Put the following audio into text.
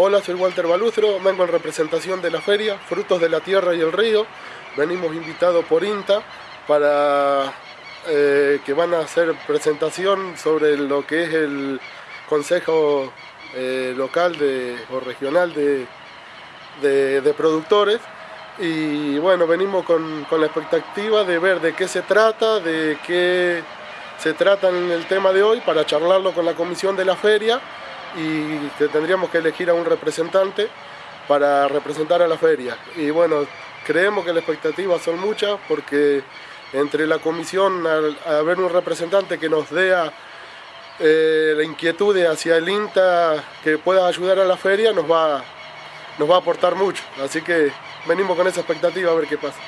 Hola, soy Walter Balustro, vengo en representación de la feria Frutos de la Tierra y el Río. Venimos invitados por INTA para eh, que van a hacer presentación sobre lo que es el Consejo eh, Local o Regional de, de, Productores. Y bueno, venimos con, con la expectativa de ver de qué se trata, de qué se trata en el tema de hoy para charlarlo con la comisión de la feria y tendríamos que elegir a un representante para representar a la feria. Y bueno, creemos que las expectativas son muchas porque entre la comisión, al, haber un representante que nos dé eh, la inquietud hacia el INTA que pueda ayudar a la feria, nos va, nos va a aportar mucho. Así que venimos con esa expectativa a ver qué pasa.